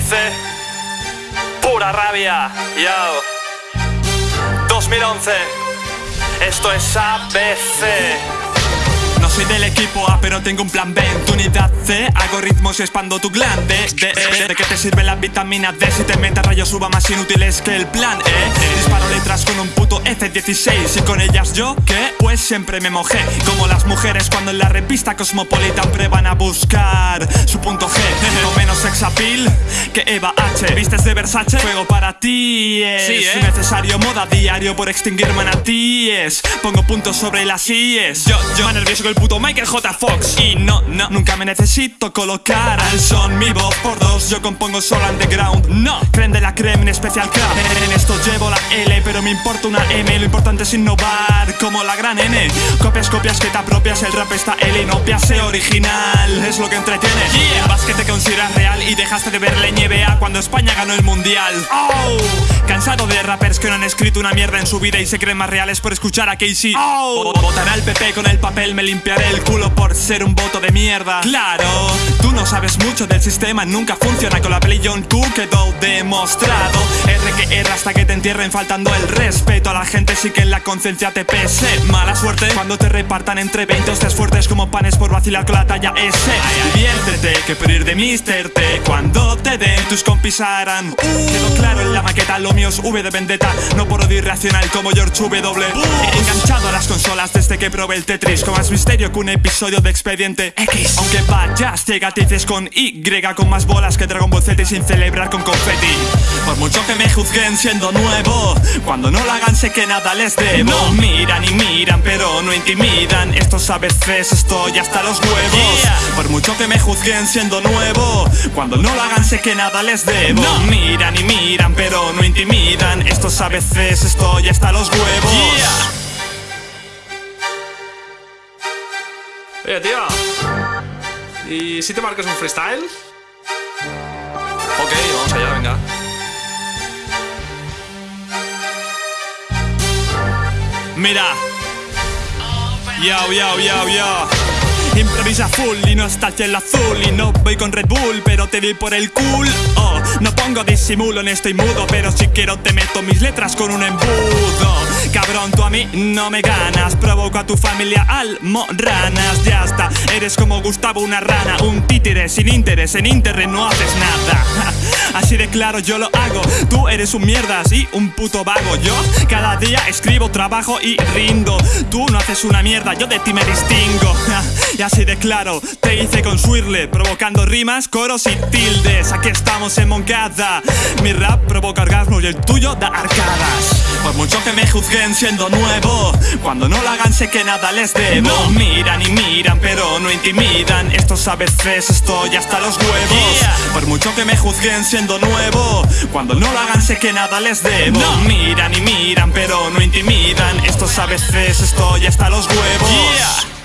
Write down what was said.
2011 Pura rabia, yo 2011 Esto es ABC no soy del equipo A pero tengo un plan B. En tu unidad C hago ritmos y expando tu glande de, de, de, qué te sirve la vitamina D Si te meta rayos suba más inútiles que el plan E. Disparo letras con un puto F-16 Y con ellas yo, ¿qué? Pues siempre me mojé. Como las mujeres cuando en la revista Cosmopolitan prueban a buscar su punto G. No menos sexapil que Eva H. ¿Vistes de Versace? Juego para ti es Sí, ¿eh? necesario moda diario por extinguir manatíes Pongo puntos sobre las IES. Yo, yo, más nervioso que el puto Michael J. Fox Y no, no, nunca me necesito colocar al son Mi voz por dos, yo compongo solo underground. No, creen de la creme en especial crap En esto llevo la L, pero me importa una M. Lo importante es innovar, como la gran N. Copias, copias que te apropias, el rap está L y no sé original. Es lo que entretiene. Yeah. Vas que te consideras real y dejaste de verle NBA cuando España ganó el mundial. Oh, cansado de rappers que no han escrito una mierda en su vida y se creen más reales por escuchar a Casey. Oh, votaré al PP con el papel, me limpiaré el culo por ser un voto de mierda. Claro, tú no sabes mucho del sistema, nunca funciona con la peli John. Q quedó demostrado. R que R hasta que te entierren faltando el respeto a la gente. Sí que en la conciencia te pese. Mala suerte cuando te repartan entre 20 hostias fuertes como panes por vacilar con la talla S. Diviértete que pedir de Mr. T Cuando te den tus compis harán. Quedó claro la maqueta lo mío es V de vendetta. No por odio irracional como George W. Enganchado a las consolas desde que probé el Tetris. Con más misterio que un episodio de Expediente X. Aunque vayas llegatices con Y Con más bolas que Dragon Ball Z y sin celebrar con confeti. Por mucho que me juzguen siendo nuevo Cuando no lo hagan sé que nada les debo. No. Miran y miran pero no intimidan Estos ABCs estoy hasta los huevos Yeah. Por mucho que me juzguen siendo nuevo Cuando no lo hagan sé que nada les debo No. Miran y miran pero no intimidan Estos ABCs estoy hasta los huevos Yeah. Oye, tío. ¿Y si te marcas un freestyle? Ok, vamos allá, venga. Mira Yo, yo, yo, yo Improvisa full y no estás el azul. Y no voy con Red Bull, pero te doy por el cool. Oh, no pongo disimulo en estoy mudo Pero si quiero te meto mis letras con un embudo. Cabrón, tú a mí no me ganas. Provoco a tu familia almorranas. Ya está, eres como Gustavo una rana. Un títere sin interés, en internet no haces nada Así de claro yo lo hago. Tú eres un mierdas y un puto vago. Yo cada día escribo, trabajo y rindo. Tú no haces una mierda, yo de ti me distingo. Y así de claro, te hice con Swirle Provocando rimas, coros y tildes. Aquí estamos en Moncada. Mi rap provoca orgasmos y el tuyo da arcadas. Por mucho que me juzguen siendo nuevo Cuando no lo hagan sé que nada les debo No. Miran y miran pero no intimidan Estos ABCs estoy hasta los huevos Yeah. Por mucho que me juzguen siendo nuevo Cuando no lo hagan sé que nada les debo No. Miran y miran pero no intimidan Estos ABCs estoy hasta los huevos Yeah.